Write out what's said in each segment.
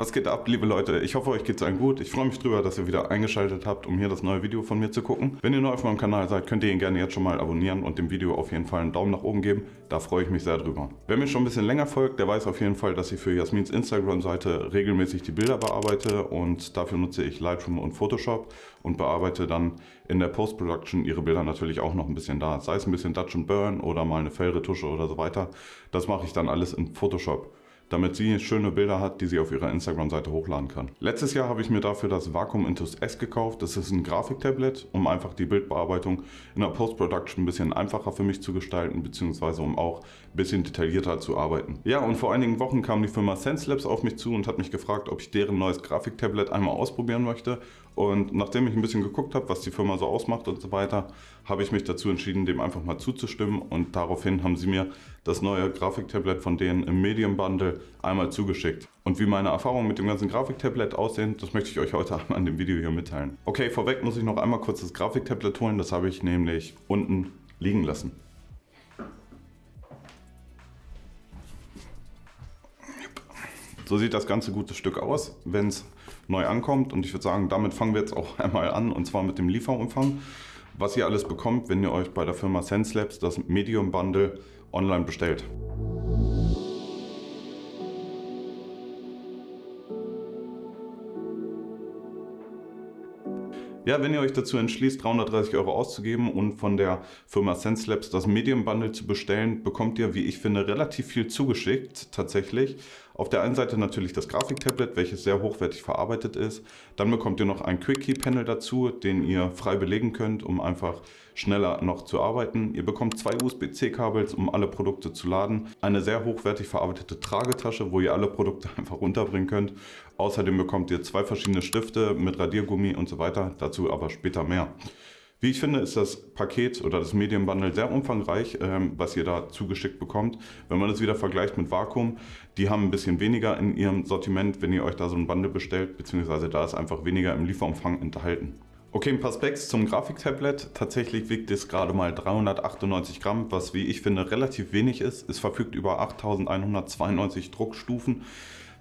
Was geht ab, liebe Leute? Ich hoffe, euch geht's allen gut. Ich freue mich drüber, dass ihr wieder eingeschaltet habt, um hier das neue Video von mir zu gucken. Wenn ihr neu auf meinem Kanal seid, könnt ihr ihn gerne jetzt schon mal abonnieren und dem Video auf jeden Fall einen Daumen nach oben geben. Da freue ich mich sehr drüber. Wer mir schon ein bisschen länger folgt, der weiß auf jeden Fall, dass ich für Jasmins Instagram-Seite regelmäßig die Bilder bearbeite und dafür nutze ich Lightroom und Photoshop und bearbeite dann in der Post-Production ihre Bilder natürlich auch noch ein bisschen da. Sei es ein bisschen Dutch and Burn oder mal eine Fellretusche oder so weiter. Das mache ich dann alles in Photoshop damit sie schöne Bilder hat, die sie auf ihrer Instagram-Seite hochladen kann. Letztes Jahr habe ich mir dafür das Vacuum Intus S gekauft. Das ist ein Grafiktablet, um einfach die Bildbearbeitung in der Post-Production ein bisschen einfacher für mich zu gestalten, beziehungsweise um auch ein bisschen detaillierter zu arbeiten. Ja, und vor einigen Wochen kam die Firma SenseLabs auf mich zu und hat mich gefragt, ob ich deren neues Grafiktablet einmal ausprobieren möchte. Und nachdem ich ein bisschen geguckt habe, was die Firma so ausmacht und so weiter, habe ich mich dazu entschieden, dem einfach mal zuzustimmen. Und daraufhin haben sie mir das neue Grafiktablet von denen im Medium Bundle einmal zugeschickt. Und wie meine Erfahrungen mit dem ganzen Grafiktablet aussehen, das möchte ich euch heute einmal in dem Video hier mitteilen. Okay, vorweg muss ich noch einmal kurz das Grafiktablet holen. Das habe ich nämlich unten liegen lassen. So sieht das ganze gute Stück aus, wenn es neu ankommt. Und ich würde sagen, damit fangen wir jetzt auch einmal an und zwar mit dem Lieferumfang. Was ihr alles bekommt, wenn ihr euch bei der Firma SenseLabs das Medium Bundle online bestellt. Ja, wenn ihr euch dazu entschließt, 330 Euro auszugeben und von der Firma SenseLabs das Medium Bundle zu bestellen, bekommt ihr, wie ich finde, relativ viel zugeschickt tatsächlich. Auf der einen Seite natürlich das Grafiktablet, welches sehr hochwertig verarbeitet ist. Dann bekommt ihr noch ein Quickie-Panel dazu, den ihr frei belegen könnt, um einfach schneller noch zu arbeiten. Ihr bekommt zwei USB-C-Kabels, um alle Produkte zu laden. Eine sehr hochwertig verarbeitete Tragetasche, wo ihr alle Produkte einfach runterbringen könnt. Außerdem bekommt ihr zwei verschiedene Stifte mit Radiergummi und so weiter. Dazu aber später mehr. Wie ich finde, ist das Paket oder das Medienbundle sehr umfangreich, ähm, was ihr da zugeschickt bekommt. Wenn man das wieder vergleicht mit Vakuum, die haben ein bisschen weniger in ihrem Sortiment, wenn ihr euch da so ein Bundle bestellt, beziehungsweise da ist einfach weniger im Lieferumfang enthalten. Okay, ein paar Specs zum Grafiktablet. Tatsächlich wiegt es gerade mal 398 Gramm, was wie ich finde relativ wenig ist. Es verfügt über 8192 Druckstufen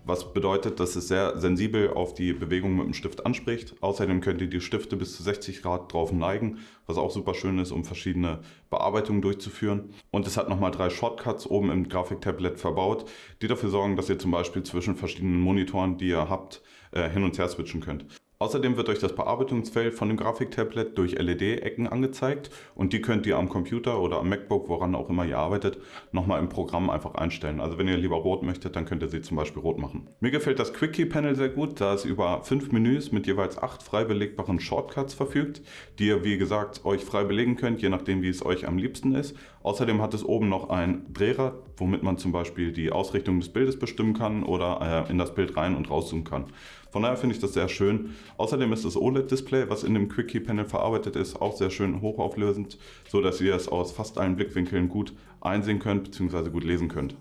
was bedeutet, dass es sehr sensibel auf die Bewegung mit dem Stift anspricht. Außerdem könnt ihr die Stifte bis zu 60 Grad drauf neigen, was auch super schön ist, um verschiedene Bearbeitungen durchzuführen. Und es hat nochmal drei Shortcuts oben im Grafiktablet verbaut, die dafür sorgen, dass ihr zum Beispiel zwischen verschiedenen Monitoren, die ihr habt, äh, hin und her switchen könnt. Außerdem wird euch das Bearbeitungsfeld von dem Grafiktablet durch LED-Ecken angezeigt und die könnt ihr am Computer oder am MacBook, woran auch immer ihr arbeitet, nochmal im Programm einfach einstellen. Also wenn ihr lieber rot möchtet, dann könnt ihr sie zum Beispiel rot machen. Mir gefällt das Quickie-Panel sehr gut, da es über fünf Menüs mit jeweils acht frei belegbaren Shortcuts verfügt, die ihr wie gesagt euch frei belegen könnt, je nachdem wie es euch am liebsten ist. Außerdem hat es oben noch ein Drehrad, womit man zum Beispiel die Ausrichtung des Bildes bestimmen kann oder äh, in das Bild rein und rauszoomen kann. Von daher finde ich das sehr schön. Außerdem ist das OLED-Display, was in dem Quickie-Panel verarbeitet ist, auch sehr schön hochauflösend, so dass ihr es aus fast allen Blickwinkeln gut einsehen könnt bzw. gut lesen könnt.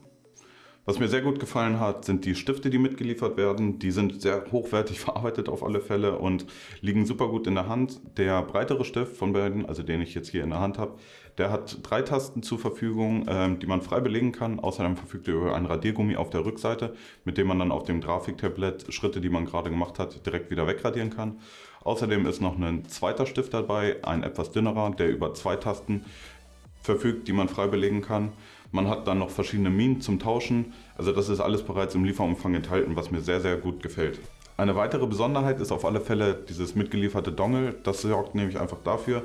Was mir sehr gut gefallen hat, sind die Stifte, die mitgeliefert werden. Die sind sehr hochwertig verarbeitet auf alle Fälle und liegen super gut in der Hand. Der breitere Stift von beiden, also den ich jetzt hier in der Hand habe, der hat drei Tasten zur Verfügung, ähm, die man frei belegen kann. Außerdem verfügt er über ein Radiergummi auf der Rückseite, mit dem man dann auf dem Grafiktablet Schritte, die man gerade gemacht hat, direkt wieder wegradieren kann. Außerdem ist noch ein zweiter Stift dabei, ein etwas dünnerer, der über zwei Tasten verfügt, die man frei belegen kann. Man hat dann noch verschiedene Minen zum Tauschen. Also das ist alles bereits im Lieferumfang enthalten, was mir sehr, sehr gut gefällt. Eine weitere Besonderheit ist auf alle Fälle dieses mitgelieferte Dongle. Das sorgt nämlich einfach dafür,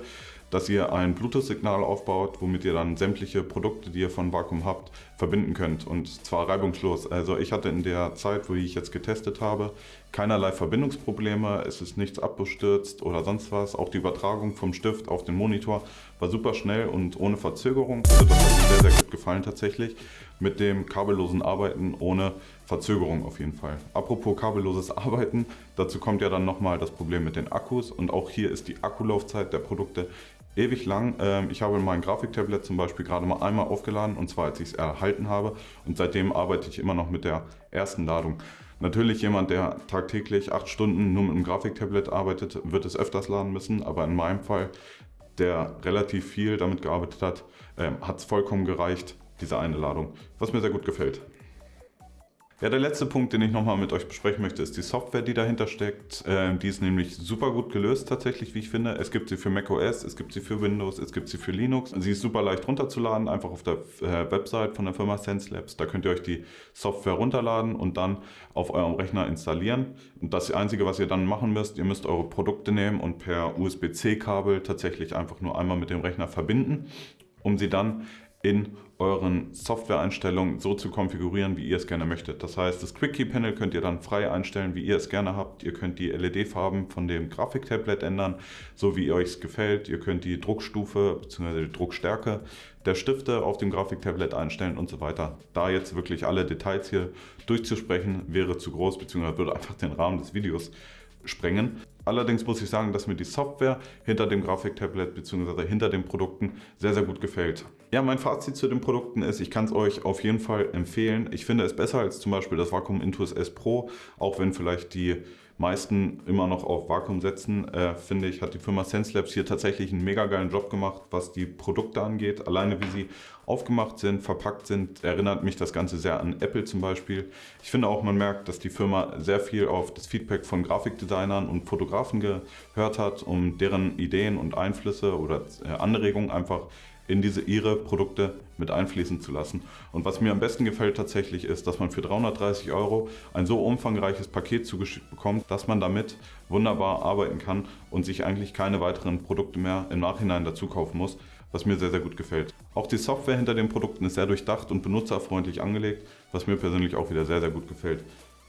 dass ihr ein Bluetooth-Signal aufbaut, womit ihr dann sämtliche Produkte, die ihr von Vakuum habt, verbinden könnt. Und zwar reibungslos. Also ich hatte in der Zeit, wo ich jetzt getestet habe, keinerlei Verbindungsprobleme. Es ist nichts abgestürzt oder sonst was. Auch die Übertragung vom Stift auf den Monitor war super schnell und ohne Verzögerung. Also das hat mir sehr, sehr gut gefallen tatsächlich. Mit dem kabellosen Arbeiten ohne Verzögerung auf jeden Fall. Apropos kabelloses Arbeiten, dazu kommt ja dann nochmal das Problem mit den Akkus und auch hier ist die Akkulaufzeit der Produkte ewig lang. Ähm, ich habe mein Grafiktablet zum Beispiel gerade mal einmal aufgeladen und zwar als ich es erhalten habe und seitdem arbeite ich immer noch mit der ersten Ladung. Natürlich jemand, der tagtäglich acht Stunden nur mit einem Grafiktablet arbeitet, wird es öfters laden müssen, aber in meinem Fall, der relativ viel damit gearbeitet hat, ähm, hat es vollkommen gereicht, diese eine Ladung, was mir sehr gut gefällt. Ja, der letzte Punkt, den ich nochmal mit euch besprechen möchte, ist die Software, die dahinter steckt. Ähm, die ist nämlich super gut gelöst tatsächlich, wie ich finde. Es gibt sie für macOS, es gibt sie für Windows, es gibt sie für Linux. Sie ist super leicht runterzuladen, einfach auf der äh, Website von der Firma SenseLabs. Da könnt ihr euch die Software runterladen und dann auf eurem Rechner installieren. Und das Einzige, was ihr dann machen müsst, ihr müsst eure Produkte nehmen und per USB-C-Kabel tatsächlich einfach nur einmal mit dem Rechner verbinden, um sie dann in euren Softwareeinstellungen so zu konfigurieren, wie ihr es gerne möchtet. Das heißt, das Quick Key Panel könnt ihr dann frei einstellen, wie ihr es gerne habt. Ihr könnt die LED-Farben von dem Grafiktablet ändern, so wie euch es gefällt. Ihr könnt die Druckstufe bzw. die Druckstärke der Stifte auf dem Grafiktablet einstellen und so weiter. Da jetzt wirklich alle Details hier durchzusprechen, wäre zu groß bzw. würde einfach den Rahmen des Videos sprengen. Allerdings muss ich sagen, dass mir die Software hinter dem Grafiktablet bzw. hinter den Produkten sehr, sehr gut gefällt. Ja, mein Fazit zu den Produkten ist, ich kann es euch auf jeden Fall empfehlen. Ich finde es besser als zum Beispiel das Vacuum Intuos S Pro, auch wenn vielleicht die meisten immer noch auf Vakuum setzen, äh, finde ich, hat die Firma SenseLabs hier tatsächlich einen mega geilen Job gemacht, was die Produkte angeht. Alleine wie sie aufgemacht sind, verpackt sind, erinnert mich das Ganze sehr an Apple zum Beispiel. Ich finde auch, man merkt, dass die Firma sehr viel auf das Feedback von Grafikdesignern und Fotografen gehört hat, um deren Ideen und Einflüsse oder äh, Anregungen einfach in diese ihre Produkte mit einfließen zu lassen. Und was mir am besten gefällt tatsächlich ist, dass man für 330 Euro ein so umfangreiches Paket zugeschickt bekommt, dass man damit wunderbar arbeiten kann und sich eigentlich keine weiteren Produkte mehr im Nachhinein dazu kaufen muss, was mir sehr, sehr gut gefällt. Auch die Software hinter den Produkten ist sehr durchdacht und benutzerfreundlich angelegt, was mir persönlich auch wieder sehr, sehr gut gefällt.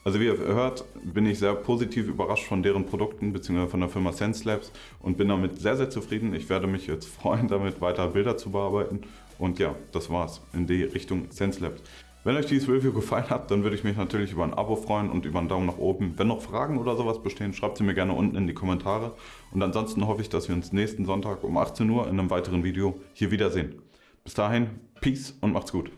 Also wie ihr hört, bin ich sehr positiv überrascht von deren Produkten bzw. von der Firma SenseLabs und bin damit sehr, sehr zufrieden. Ich werde mich jetzt freuen, damit weiter Bilder zu bearbeiten. Und ja, das war's in die Richtung SenseLabs. Wenn euch dieses Review gefallen hat, dann würde ich mich natürlich über ein Abo freuen und über einen Daumen nach oben. Wenn noch Fragen oder sowas bestehen, schreibt sie mir gerne unten in die Kommentare. Und ansonsten hoffe ich, dass wir uns nächsten Sonntag um 18 Uhr in einem weiteren Video hier wiedersehen. Bis dahin, Peace und macht's gut.